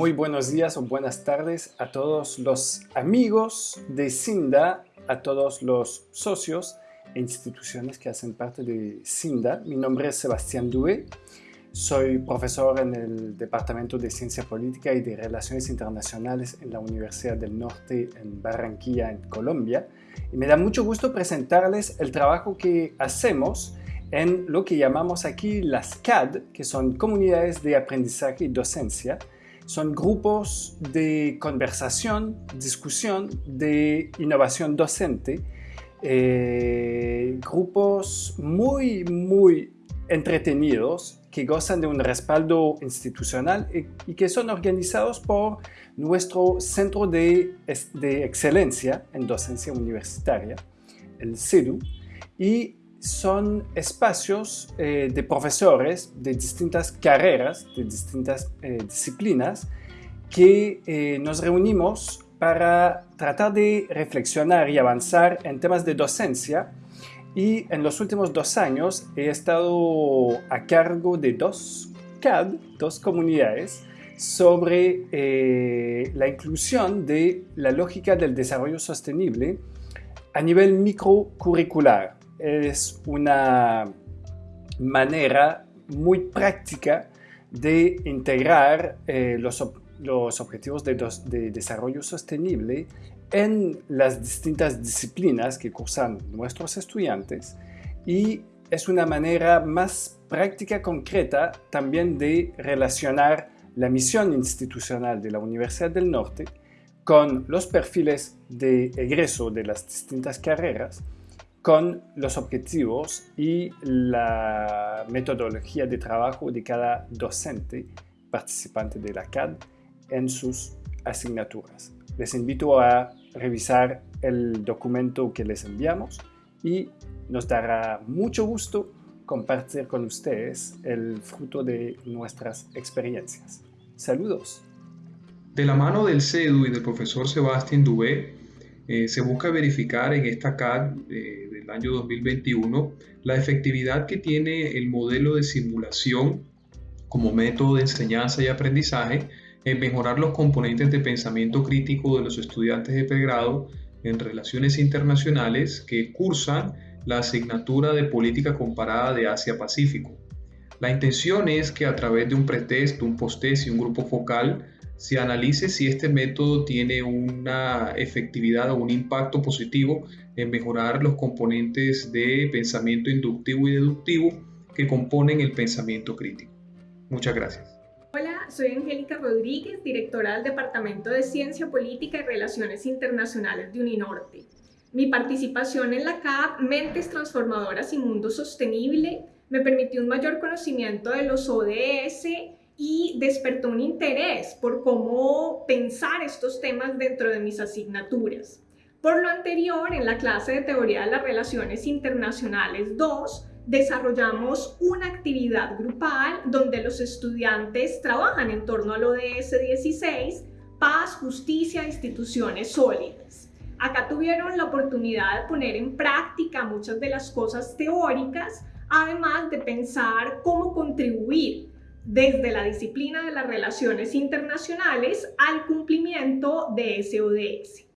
Muy buenos días o buenas tardes a todos los amigos de CINDA, a todos los socios e instituciones que hacen parte de CINDA. Mi nombre es Sebastián Due, soy profesor en el Departamento de Ciencia Política y de Relaciones Internacionales en la Universidad del Norte en Barranquilla, en Colombia. Y me da mucho gusto presentarles el trabajo que hacemos en lo que llamamos aquí las CAD, que son comunidades de aprendizaje y docencia. Son grupos de conversación, discusión, de innovación docente, eh, grupos muy, muy entretenidos que gozan de un respaldo institucional y, que son organizados por nuestro Centro de, de Excelencia en Docencia Universitaria, el CEDU, y son espacios eh, de profesores de distintas carreras, de distintas eh, disciplinas, que eh, nos reunimos para tratar de reflexionar y avanzar en temas de docencia. Y en los últimos dos años he estado a cargo de dos CAD, dos comunidades, sobre la inclusión de la lógica del desarrollo sostenible a nivel microcurricular es una manera muy práctica de integrar eh, los, objetivos de, desarrollo sostenible en las distintas disciplinas que cursan nuestros estudiantes y es una manera más práctica, concreta también de relacionar la misión institucional de la Universidad del Norte con los perfiles de egreso de las distintas carreras con los objetivos y la metodología de trabajo de cada docente participante de la CAD en sus asignaturas. Les invito a revisar el documento que les enviamos y nos dará mucho gusto compartir con ustedes el fruto de nuestras experiencias. Saludos. De la mano del CEDU y del profesor Sebastián Dubé, eh, se busca verificar en esta CAD eh, del año 2021 la efectividad que tiene el modelo de simulación como método de enseñanza y aprendizaje en mejorar los componentes de pensamiento crítico de los estudiantes de pregrado en relaciones internacionales que cursan la asignatura de política comparada de Asia-Pacífico. La intención es que a través de un pretest, un posttest y un grupo focal se analice si este método tiene una efectividad o un impacto positivo en mejorar los componentes de pensamiento inductivo y deductivo que componen el pensamiento crítico. Muchas gracias. Hola, soy Angélica Rodríguez, directora del Departamento de Ciencia Política y Relaciones Internacionales de Uninorte. Mi participación en la CAP Mentes Transformadoras y Mundo Sostenible me permitió un mayor conocimiento de los ODS y despertó un interés por cómo pensar estos temas dentro de mis asignaturas. Por lo anterior, en la clase de Teoría de las Relaciones Internacionales 2, desarrollamos una actividad grupal donde los estudiantes trabajan en torno al ODS 16, paz, justicia, instituciones sólidas. Acá tuvieron la oportunidad de poner en práctica muchas de las cosas teóricas, además de pensar cómo contribuir desde la disciplina de las relaciones internacionales al cumplimiento de ese ODS.